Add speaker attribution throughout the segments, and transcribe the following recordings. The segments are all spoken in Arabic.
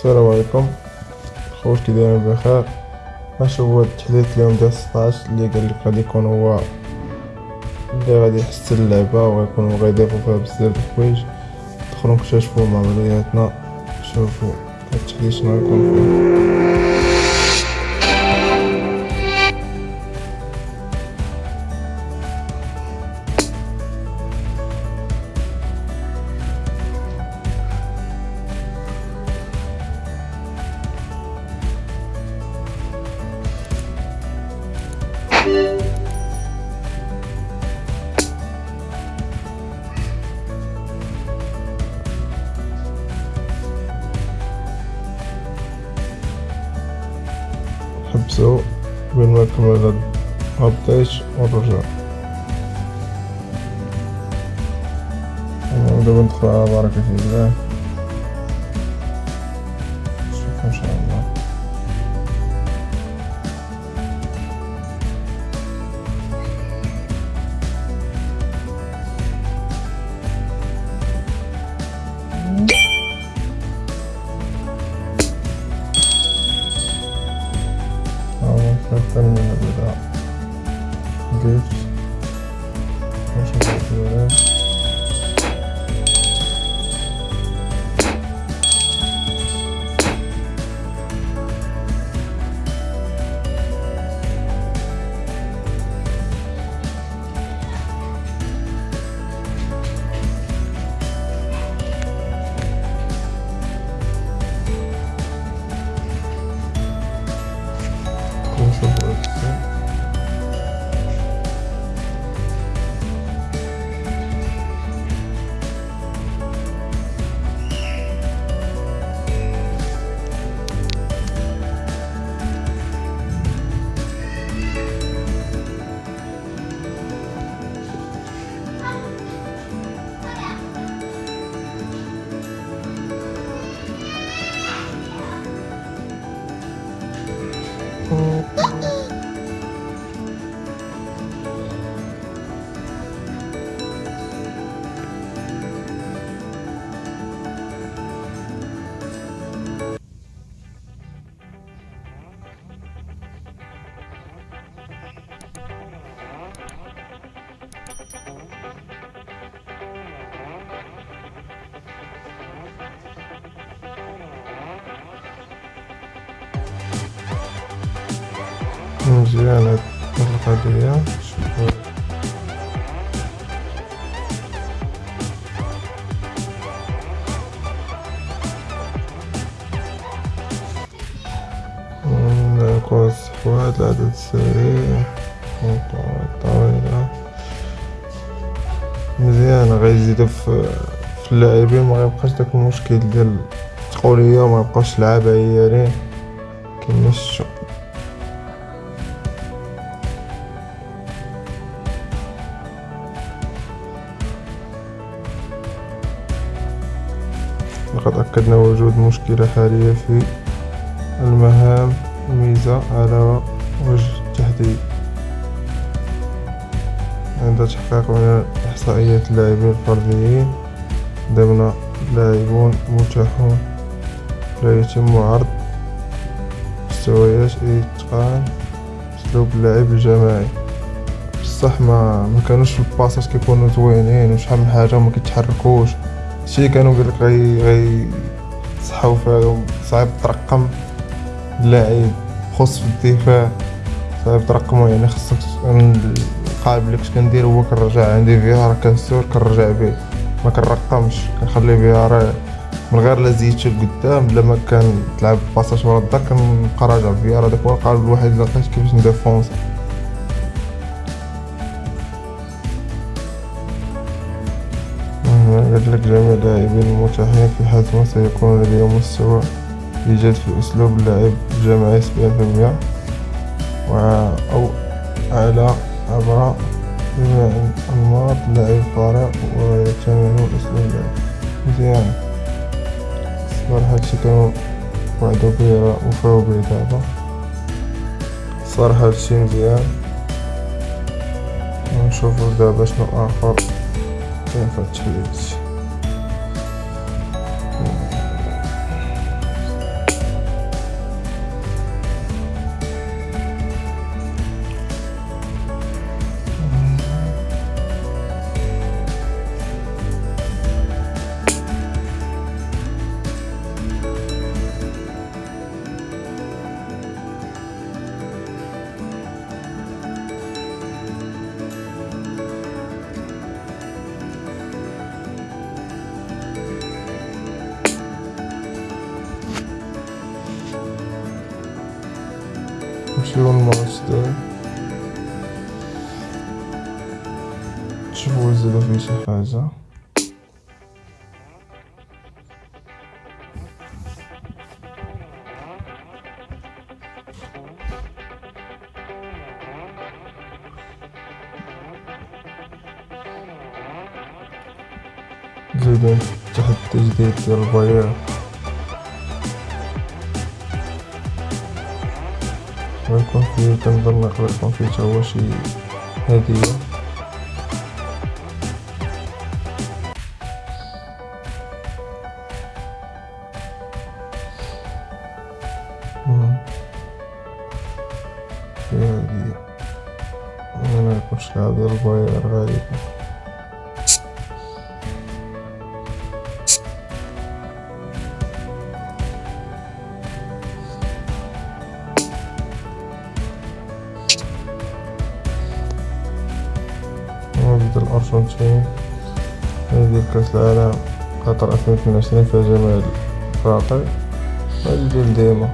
Speaker 1: السلام عليكم. خوش كي دايرين بخير. اش هو التحديث اليوم ديال 16 اللي قال لك غادي يكون هو اللي غادي يحسن اللعبة ويكون غيضيفو فيها بزاف د الحوايج. دخلوا نكتشفوا مع بعضياتنا شوفوا التحديث شنو غيكون فيه. بين ما نكمل هاد الابديت ونرجع دابا ندخل على بركة الله نشوف ان شاء الله مزيان هاد القضية نكون الصحوات العدد السريع مزيان غيزيدو في اللاعبين. ما غيبقاش داك المشكل ديال التقولية ما يبقاوش لعابة عيالين كيما شفتو لقد أكدنا وجود مشكلة حالية في المهام ميزة على وجه التحديد عند تحقيق من إحصائيات اللاعبين الفرديين ضمن لاعبون متاحون. لا يتم عرض مستويات إتقان أسلوب اللعب الجماعي. بصح ما ما كانوش الباسات كيكونوا زوينين وشحال من حاجة وما كيتحركوش. شي كانوا قالك غي غي صحاو فيهم صعيب ترقم اللاعب خص في الدفاع صعيب ترقمو يعني خصك القالب اللي كنت كندير هو كنرجع عندي فيها كنسور كنرجع به ما كنرقمش كنخلي فيها راه من غير لا زيدت لقدام بلا ما كان تلعب باساج ورا الدار كنبقى راجع فيها راه داك هو القالب الوحيد اللي لقيت كيفاش نديفونسي لك جميع اللاعبين المتاحين في حزمة سيكون لديهم مستوى إيجاد في أسلوب اللعب الجماعي سبعين في المية أو أعلى عبر جميع أنماط اللعب الفريق ويكتمل أسلوب اللعب مزيان صراحة هادشي كانوا وعدو بيه وفاو بيه دابا صراحة هادشي مزيان ونشوفو دابا شنو آخر كاين فهاد التحديث نمشيو للماتش داك نشوفو نزيدو فيه شي حاجة زيدو تحت التجديد ديال الباير فيه كنظن فيه تا هو شي هدية فيه هدية ميكونش لعب ديال الباير غالبا قطر ألفين اثنين وعشرين فيها جميع الفرق هذه ديال ديما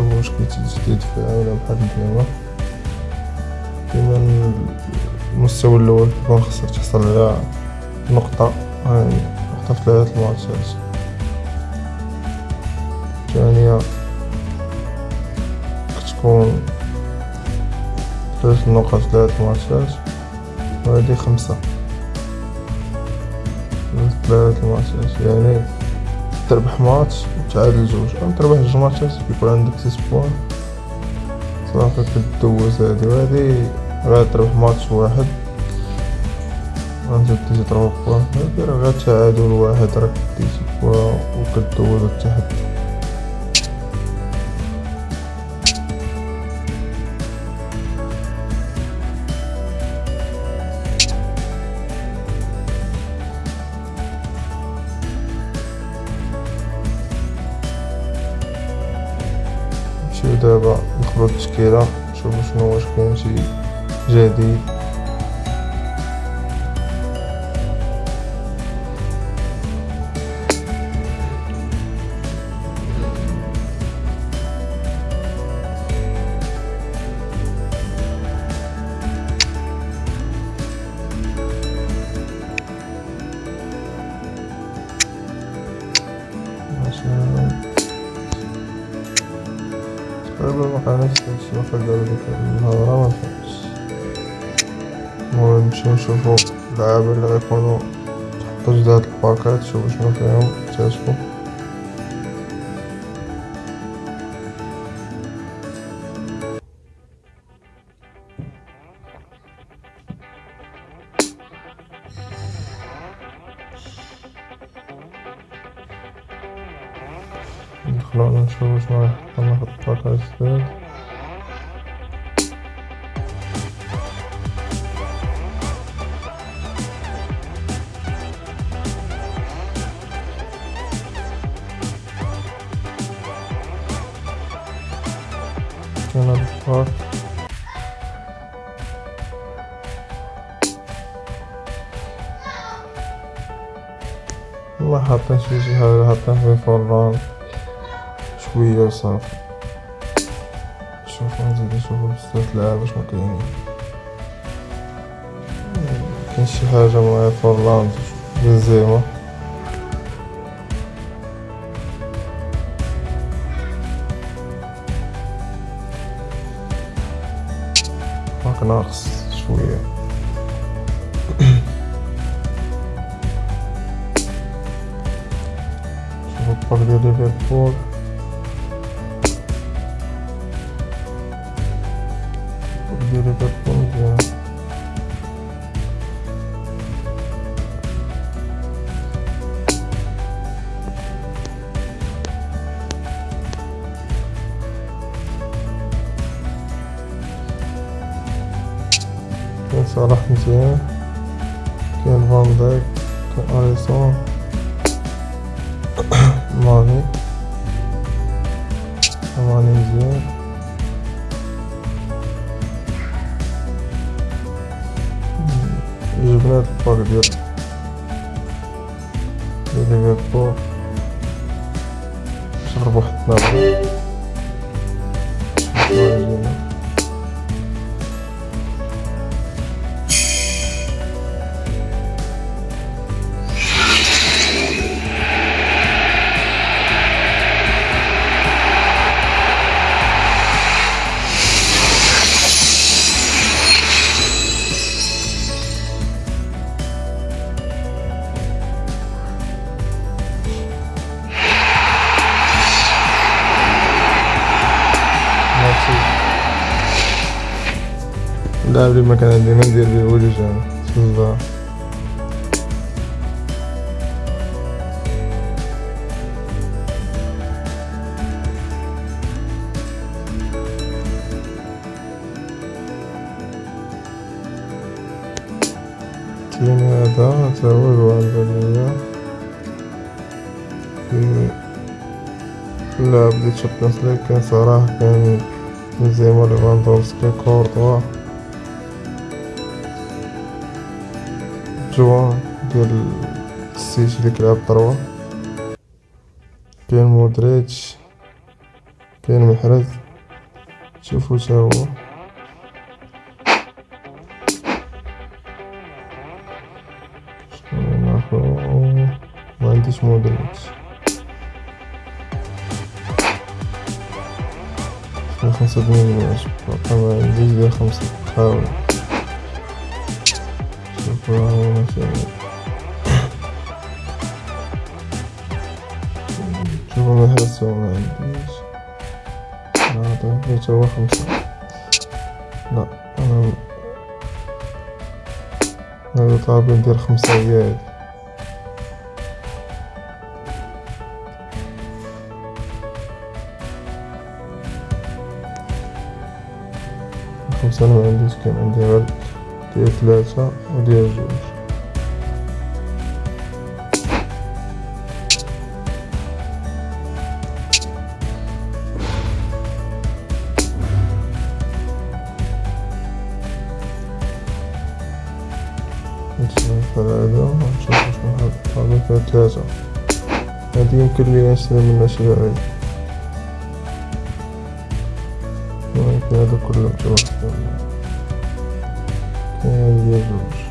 Speaker 1: هو واش كيتجدد في العالم بحال ديما. ديما المستوى الأول كيكون خاصك تحصل على نقطة. هاني ثلاثة الماتشات الثانية كتكون ثلاث نقط في ثلاثة الماتشات وهادي خمسة. في ثلاثة الماتشات يعني تربح ماتش وتعادل جوج أو تربح جوج ماتشات كيكون عندك ست بوان صافي كدوز هادي وهادي تربح ماتش واحد. تروح point هادي راه غير تعادل واحد راك ديتي point وكدوز التحت نمشيو دابا ندخلو التشكيلة نشوفو شنو واش كاين شي جديد. مقعناش داكشي واخا قالو ديك النهار ما المهم نمشيو نشوفو اللعابة اللي غيكونو تحت جوج هاد الباكات شوفو شنو فيهم اكتشفو في جداد كاين هاد الباك والله حاطين شي حاجة حاطين فيه فران شوية وصافي شوفو نزيد نشوفو بزاف لعابة شنو كاينين. كاين شي حاجة معايا فران بنزيما باك ناقص شوية. شوفو الباك ديال ليفربول. ليفربول مزيان كاين صلاح مزيان كاين فان دايك كاين اليسون ماني جبنا هاد ال pack ديال اللاعب اللي ما كان عندي ما ندير والو جامع في الدار كاين هذا تا هو في اللاعب ديال Champions League كان صراحة كان بنزيما ليفاندوفسكي كورتوا. جوان ديال السيتي اللي كيلعب طروا كاين مودريتش كاين محرز. شوفو تا هو. ما عنديش مودريتش. خمسة دنيا ما عنديش ديال خمسة. حاول والله شوف ما حس ما عنديش بيت هو خمسة لا أنا هذا طالب ندير خمسة هادي خمسة أنا ما عنديش كان عندي غير ديال ثلاثة وديال جوج هذا ونشوف شنو هذا فيها ثلاثة هادي يمكن لي نشري منها شي لعيب يمكن هذا كله متوقع minhas mãos.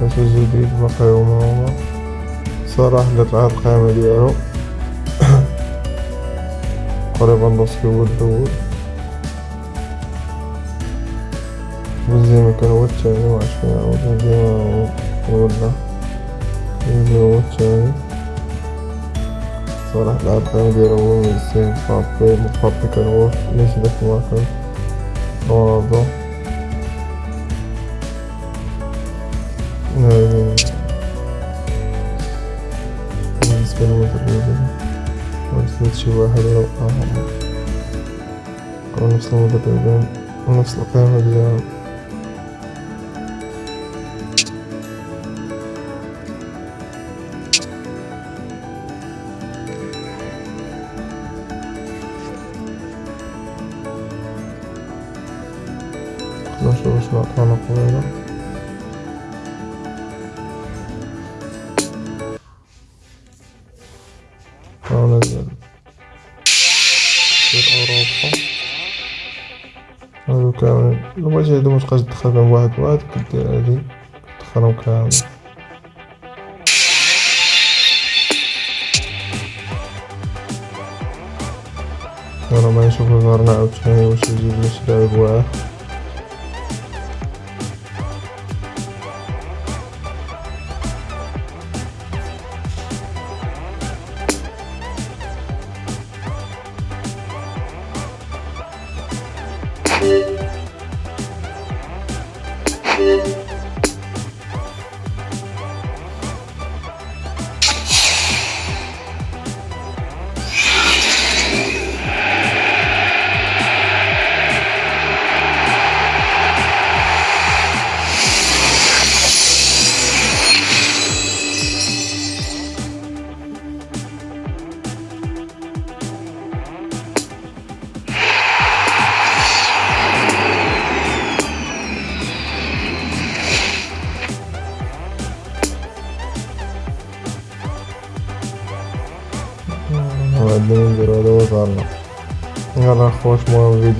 Speaker 1: فاش جديد بقى هما هما صراحة لقى القائمة ديالو قريبا نوصل هو الأول بنزيما كان هو الثاني معرفش فين عاود بنزيما ولا بنزيما هو الثاني صراحة القائمة ديالو هو ميسي مبابي مبابي كان هو ماشي داك المكان رونالدو znowu do tego. Ona na pewno działa. Nasze już na to na kolejne. بغيتي هادو متبقاش تدخل بهم واحد واحد كدير هادي تدخلهم كامل أنا ما نشوف الفار عاوتاني واش يجيب لي شي لاعب واعر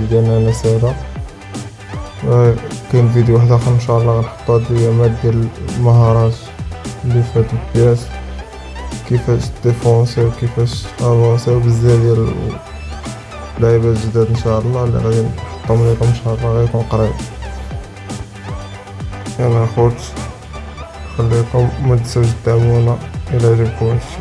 Speaker 1: ديالنا أنا سادا كاين فيديو واحد آخر إن شاء الله غنحطو هاد الايامات ديال المهارات اللي في هاد ال PES. كيفاش ديفونسيو كيفاش افونسيو بزاف ديال اللعيبات جداد إن شاء الله اللي غادي نحطهم لكم إن شاء الله غيكون قريب. يلا خوت خليكم ما تنساوش تدعمونا إلى عجبكم هادشي